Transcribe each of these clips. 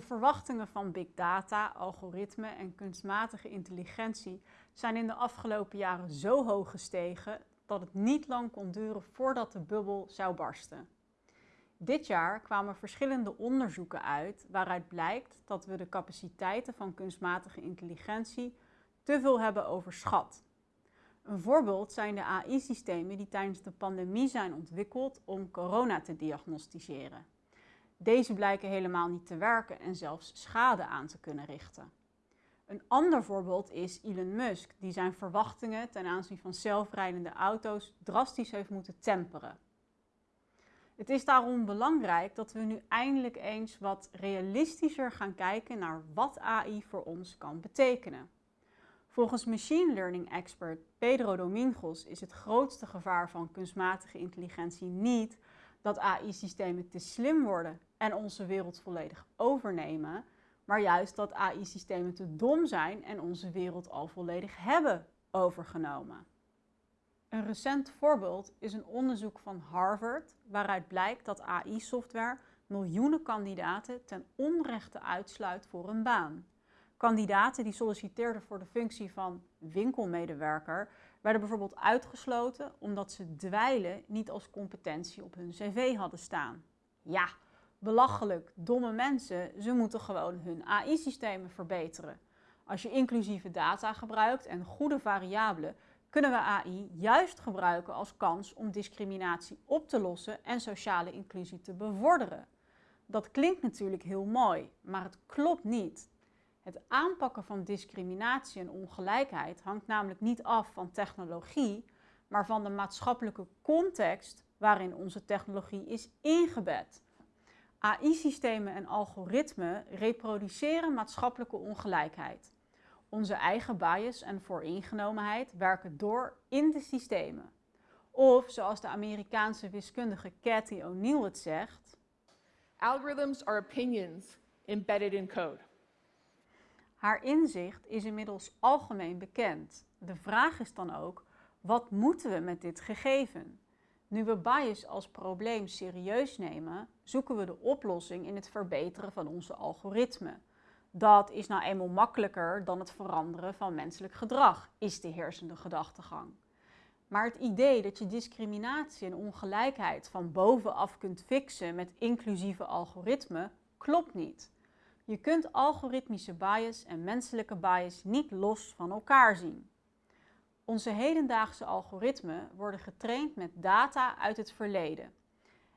De verwachtingen van big data, algoritme en kunstmatige intelligentie zijn in de afgelopen jaren zo hoog gestegen dat het niet lang kon duren voordat de bubbel zou barsten. Dit jaar kwamen verschillende onderzoeken uit waaruit blijkt dat we de capaciteiten van kunstmatige intelligentie te veel hebben overschat. Een voorbeeld zijn de AI-systemen die tijdens de pandemie zijn ontwikkeld om corona te diagnosticeren. Deze blijken helemaal niet te werken en zelfs schade aan te kunnen richten. Een ander voorbeeld is Elon Musk, die zijn verwachtingen ten aanzien van zelfrijdende auto's drastisch heeft moeten temperen. Het is daarom belangrijk dat we nu eindelijk eens wat realistischer gaan kijken naar wat AI voor ons kan betekenen. Volgens machine learning expert Pedro Domingos is het grootste gevaar van kunstmatige intelligentie niet dat AI-systemen te slim worden en onze wereld volledig overnemen, maar juist dat AI-systemen te dom zijn en onze wereld al volledig hebben overgenomen. Een recent voorbeeld is een onderzoek van Harvard waaruit blijkt dat AI-software miljoenen kandidaten ten onrechte uitsluit voor een baan. Kandidaten die solliciteerden voor de functie van winkelmedewerker werden bijvoorbeeld uitgesloten omdat ze dweilen niet als competentie op hun cv hadden staan. Ja, belachelijk, domme mensen, ze moeten gewoon hun AI-systemen verbeteren. Als je inclusieve data gebruikt en goede variabelen, kunnen we AI juist gebruiken als kans om discriminatie op te lossen en sociale inclusie te bevorderen. Dat klinkt natuurlijk heel mooi, maar het klopt niet. Het aanpakken van discriminatie en ongelijkheid hangt namelijk niet af van technologie, maar van de maatschappelijke context waarin onze technologie is ingebed. AI-systemen en algoritmen reproduceren maatschappelijke ongelijkheid. Onze eigen bias en vooringenomenheid werken door in de systemen. Of zoals de Amerikaanse wiskundige Cathy O'Neill het zegt: Algorithms are opinions embedded in code. Haar inzicht is inmiddels algemeen bekend. De vraag is dan ook: wat moeten we met dit gegeven? Nu we bias als probleem serieus nemen, zoeken we de oplossing in het verbeteren van onze algoritmen. Dat is nou eenmaal makkelijker dan het veranderen van menselijk gedrag, is de heersende gedachtegang. Maar het idee dat je discriminatie en ongelijkheid van bovenaf kunt fixen met inclusieve algoritmen klopt niet. Je kunt algoritmische bias en menselijke bias niet los van elkaar zien. Onze hedendaagse algoritmen worden getraind met data uit het verleden.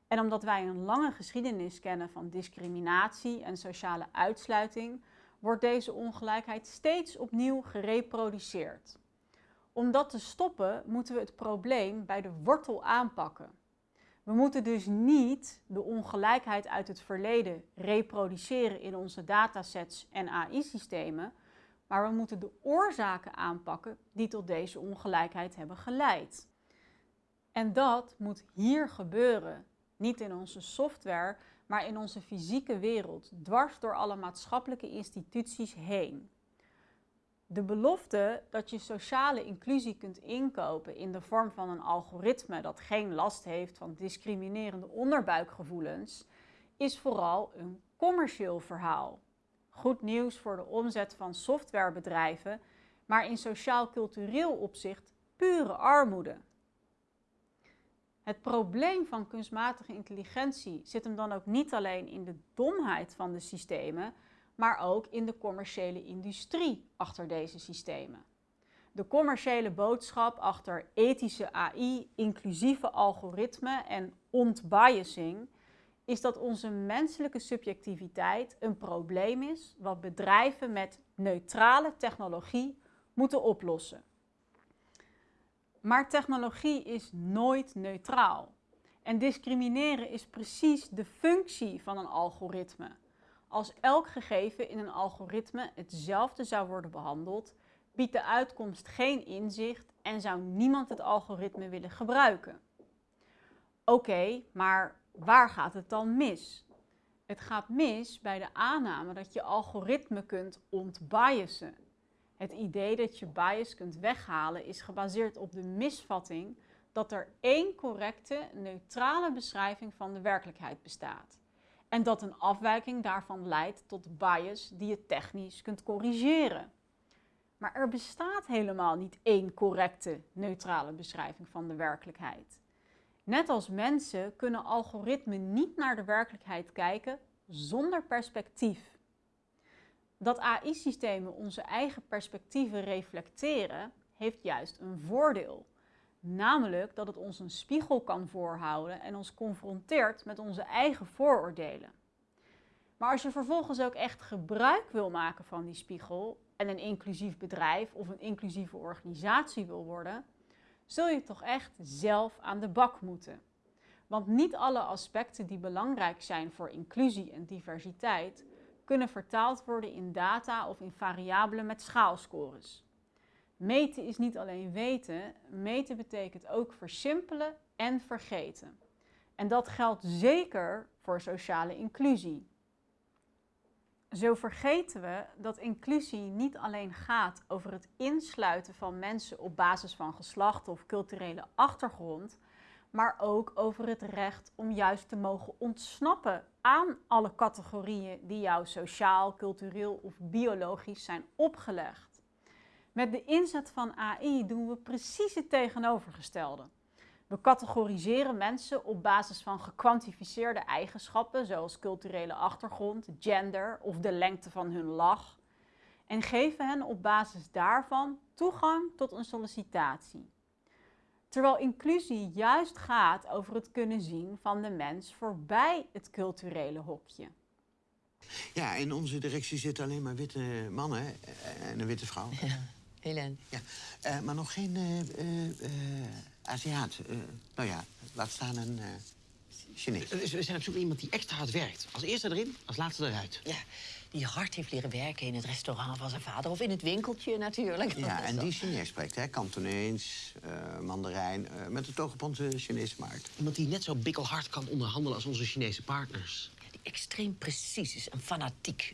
En omdat wij een lange geschiedenis kennen van discriminatie en sociale uitsluiting, wordt deze ongelijkheid steeds opnieuw gereproduceerd. Om dat te stoppen moeten we het probleem bij de wortel aanpakken. We moeten dus niet de ongelijkheid uit het verleden reproduceren in onze datasets en AI-systemen, maar we moeten de oorzaken aanpakken die tot deze ongelijkheid hebben geleid. En dat moet hier gebeuren, niet in onze software, maar in onze fysieke wereld, dwars door alle maatschappelijke instituties heen. De belofte dat je sociale inclusie kunt inkopen in de vorm van een algoritme dat geen last heeft van discriminerende onderbuikgevoelens, is vooral een commercieel verhaal. Goed nieuws voor de omzet van softwarebedrijven, maar in sociaal-cultureel opzicht pure armoede. Het probleem van kunstmatige intelligentie zit hem dan ook niet alleen in de domheid van de systemen, maar ook in de commerciële industrie achter deze systemen. De commerciële boodschap achter ethische AI, inclusieve algoritmen en ontbiasing is dat onze menselijke subjectiviteit een probleem is wat bedrijven met neutrale technologie moeten oplossen. Maar technologie is nooit neutraal. En discrimineren is precies de functie van een algoritme. Als elk gegeven in een algoritme hetzelfde zou worden behandeld, biedt de uitkomst geen inzicht en zou niemand het algoritme willen gebruiken. Oké, maar waar gaat het dan mis? Het gaat mis bij de aanname dat je algoritme kunt ontbiasen. Het idee dat je bias kunt weghalen is gebaseerd op de misvatting dat er één correcte, neutrale beschrijving van de werkelijkheid bestaat. En dat een afwijking daarvan leidt tot bias die je technisch kunt corrigeren. Maar er bestaat helemaal niet één correcte, neutrale beschrijving van de werkelijkheid. Net als mensen kunnen algoritmen niet naar de werkelijkheid kijken zonder perspectief. Dat AI-systemen onze eigen perspectieven reflecteren, heeft juist een voordeel. Namelijk dat het ons een spiegel kan voorhouden en ons confronteert met onze eigen vooroordelen. Maar als je vervolgens ook echt gebruik wil maken van die spiegel en een inclusief bedrijf of een inclusieve organisatie wil worden, zul je toch echt zelf aan de bak moeten. Want niet alle aspecten die belangrijk zijn voor inclusie en diversiteit kunnen vertaald worden in data of in variabelen met schaalscores. Meten is niet alleen weten, meten betekent ook versimpelen en vergeten. En dat geldt zeker voor sociale inclusie. Zo vergeten we dat inclusie niet alleen gaat over het insluiten van mensen op basis van geslacht of culturele achtergrond, maar ook over het recht om juist te mogen ontsnappen aan alle categorieën die jou sociaal, cultureel of biologisch zijn opgelegd. Met de inzet van AI doen we precies het tegenovergestelde. We categoriseren mensen op basis van gekwantificeerde eigenschappen, zoals culturele achtergrond, gender of de lengte van hun lach, en geven hen op basis daarvan toegang tot een sollicitatie. Terwijl inclusie juist gaat over het kunnen zien van de mens voorbij het culturele hokje. Ja, in onze directie zitten alleen maar witte mannen eh, en een witte vrouw. Ja, Helen. Ja, uh, maar nog geen uh, uh, Aziat. nou ja, laat staan een Chinees. Dus we zijn op zoek naar iemand die extra hard werkt. Als eerste erin, als laatste eruit. Ja, die hard heeft leren werken in het restaurant van zijn vader. Of in het winkeltje natuurlijk. Ja, en die Chinees spreekt, hè? Kantonees, Mandarijn, met het oog op onze Chinese markt. Iemand die net zo bikkelhard kan onderhandelen als onze Chinese partners. Ja, die extreem precies is en fanatiek.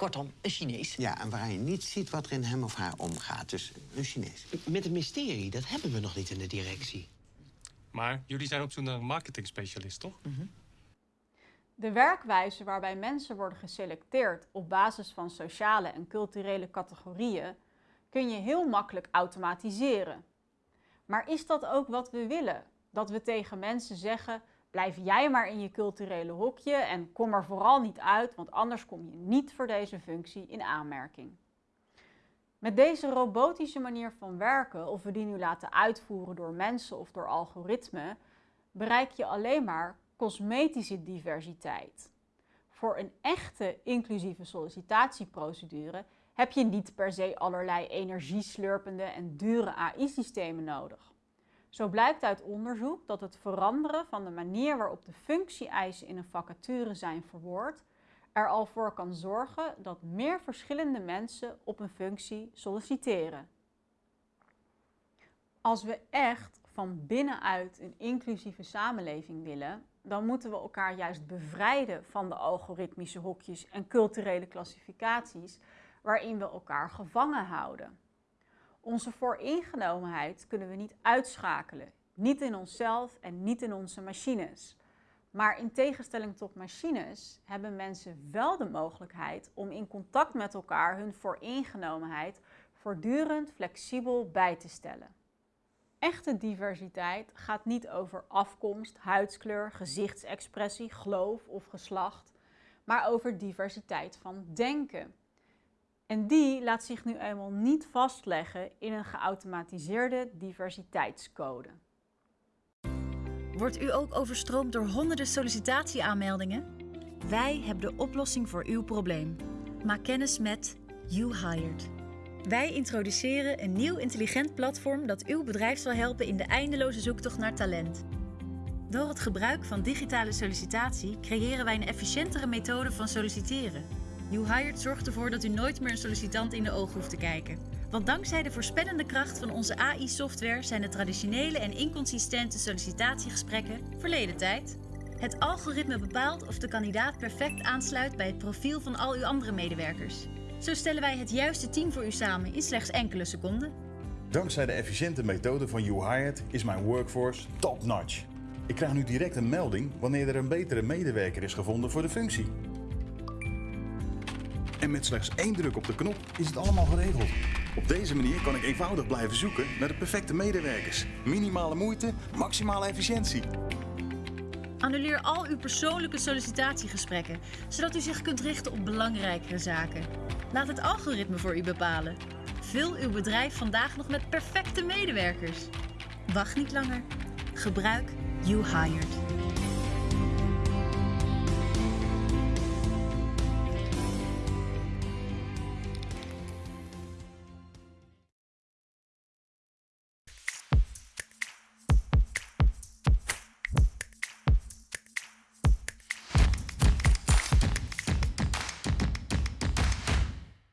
Kortom, een Chinees. Ja, en waar je niet ziet wat er in hem of haar omgaat. Dus een Chinees. Met een mysterie, dat hebben we nog niet in de directie. Maar jullie zijn op zoek naar een marketingspecialist, toch? Mm -hmm. De werkwijze waarbij mensen worden geselecteerd op basis van sociale en culturele categorieën kun je heel makkelijk automatiseren. Maar is dat ook wat we willen? Dat we tegen mensen zeggen: Blijf jij maar in je culturele hokje en kom er vooral niet uit, want anders kom je niet voor deze functie in aanmerking. Met deze robotische manier van werken, of we die nu laten uitvoeren door mensen of door algoritmen, bereik je alleen maar cosmetische diversiteit. Voor een echte inclusieve sollicitatieprocedure heb je niet per se allerlei energieslurpende en dure AI-systemen nodig. Zo blijkt uit onderzoek dat het veranderen van de manier waarop de functie-eisen in een vacature zijn verwoord, er al voor kan zorgen dat meer verschillende mensen op een functie solliciteren. Als we echt van binnenuit een inclusieve samenleving willen, dan moeten we elkaar juist bevrijden van de algoritmische hokjes en culturele klassificaties waarin we elkaar gevangen houden. Onze vooringenomenheid kunnen we niet uitschakelen. Niet in onszelf en niet in onze machines. Maar in tegenstelling tot machines hebben mensen wel de mogelijkheid om in contact met elkaar hun vooringenomenheid voortdurend flexibel bij te stellen. Echte diversiteit gaat niet over afkomst, huidskleur, gezichtsexpressie, geloof of geslacht, maar over diversiteit van denken. En die laat zich nu eenmaal niet vastleggen in een geautomatiseerde diversiteitscode. Wordt u ook overstroomd door honderden sollicitatieaanmeldingen? Wij hebben de oplossing voor uw probleem. Maak kennis met You Hired. Wij introduceren een nieuw intelligent platform dat uw bedrijf zal helpen in de eindeloze zoektocht naar talent. Door het gebruik van digitale sollicitatie creëren wij een efficiëntere methode van solliciteren. YouHired zorgt ervoor dat u nooit meer een sollicitant in de ogen hoeft te kijken. Want dankzij de voorspellende kracht van onze AI-software zijn de traditionele en inconsistente sollicitatiegesprekken verleden tijd. Het algoritme bepaalt of de kandidaat perfect aansluit bij het profiel van al uw andere medewerkers. Zo stellen wij het juiste team voor u samen in slechts enkele seconden. Dankzij de efficiënte methode van YouHired is mijn workforce top-notch. Ik krijg nu direct een melding wanneer er een betere medewerker is gevonden voor de functie. En met slechts één druk op de knop is het allemaal geregeld. Op deze manier kan ik eenvoudig blijven zoeken naar de perfecte medewerkers. Minimale moeite, maximale efficiëntie. Annuleer al uw persoonlijke sollicitatiegesprekken, zodat u zich kunt richten op belangrijkere zaken. Laat het algoritme voor u bepalen. Vul uw bedrijf vandaag nog met perfecte medewerkers. Wacht niet langer. Gebruik You Hired.